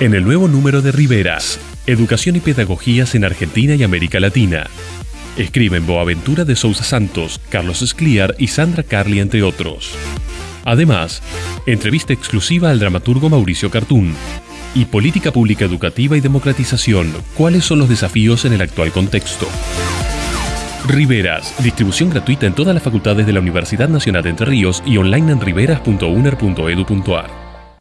En el nuevo número de Riveras, Educación y Pedagogías en Argentina y América Latina. Escriben Boaventura de Sousa Santos, Carlos Escliar y Sandra Carli, entre otros. Además, entrevista exclusiva al dramaturgo Mauricio Cartún. Y Política Pública Educativa y Democratización. ¿Cuáles son los desafíos en el actual contexto? Riveras, distribución gratuita en todas las facultades de la Universidad Nacional de Entre Ríos y online en riveras.uner.edu.ar.